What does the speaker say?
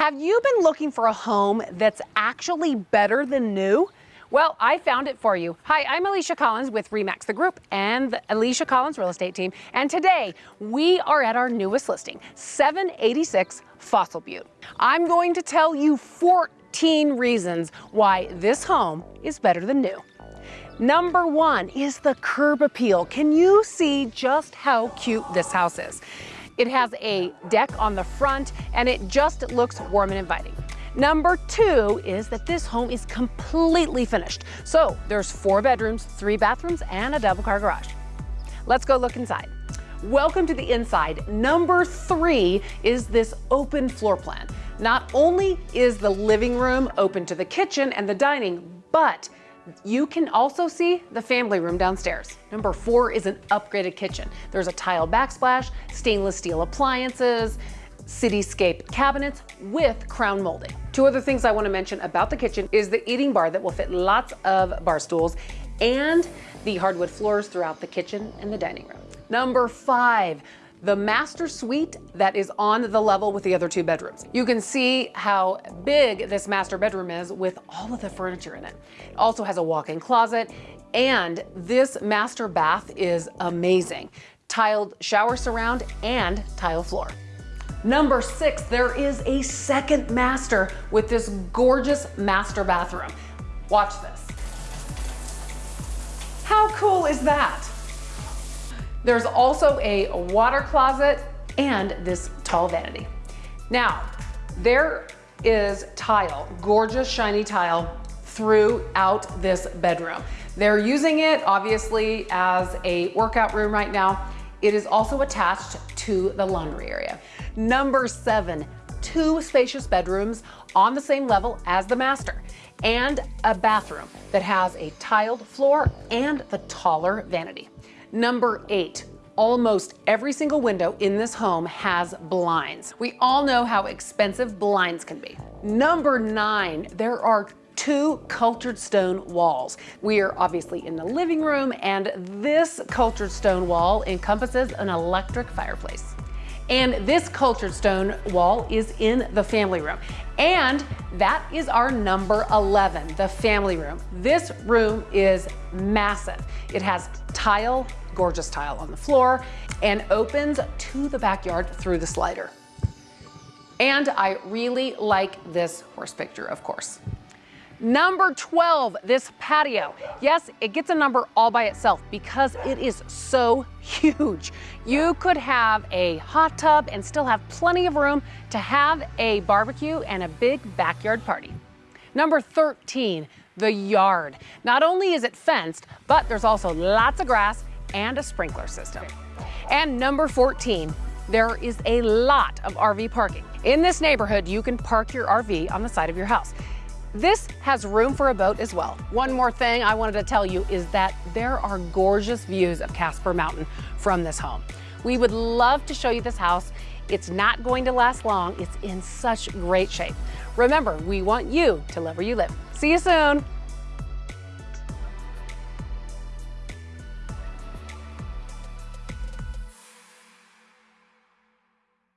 Have you been looking for a home that's actually better than new? Well, I found it for you. Hi, I'm Alicia Collins with REMAX the Group and the Alicia Collins Real Estate Team. And today we are at our newest listing, 786 Fossil Butte. I'm going to tell you 14 reasons why this home is better than new. Number one is the curb appeal. Can you see just how cute this house is? It has a deck on the front and it just looks warm and inviting. Number two is that this home is completely finished. So there's four bedrooms, three bathrooms, and a double car garage. Let's go look inside. Welcome to the inside. Number three is this open floor plan. Not only is the living room open to the kitchen and the dining, but you can also see the family room downstairs. Number four is an upgraded kitchen. There's a tile backsplash, stainless steel appliances, cityscape cabinets with crown molding. Two other things I want to mention about the kitchen is the eating bar that will fit lots of bar stools and the hardwood floors throughout the kitchen and the dining room. Number five, the master suite that is on the level with the other two bedrooms. You can see how big this master bedroom is with all of the furniture in it. It also has a walk-in closet and this master bath is amazing. Tiled shower surround and tile floor. Number six, there is a second master with this gorgeous master bathroom. Watch this. How cool is that? There's also a water closet and this tall vanity. Now, there is tile, gorgeous shiny tile throughout this bedroom. They're using it obviously as a workout room right now. It is also attached to the laundry area. Number seven, two spacious bedrooms on the same level as the master and a bathroom that has a tiled floor and the taller vanity. Number eight, almost every single window in this home has blinds. We all know how expensive blinds can be. Number nine, there are two cultured stone walls. We are obviously in the living room and this cultured stone wall encompasses an electric fireplace. And this cultured stone wall is in the family room. And that is our number 11, the family room. This room is massive. It has tile, gorgeous tile on the floor, and opens to the backyard through the slider. And I really like this horse picture, of course. Number 12, this patio. Yes, it gets a number all by itself because it is so huge. You could have a hot tub and still have plenty of room to have a barbecue and a big backyard party. Number 13, the yard. Not only is it fenced, but there's also lots of grass and a sprinkler system. And number 14, there is a lot of RV parking. In this neighborhood, you can park your RV on the side of your house. This has room for a boat as well. One more thing I wanted to tell you is that there are gorgeous views of Casper Mountain from this home. We would love to show you this house. It's not going to last long. It's in such great shape. Remember, we want you to love where you live. See you soon.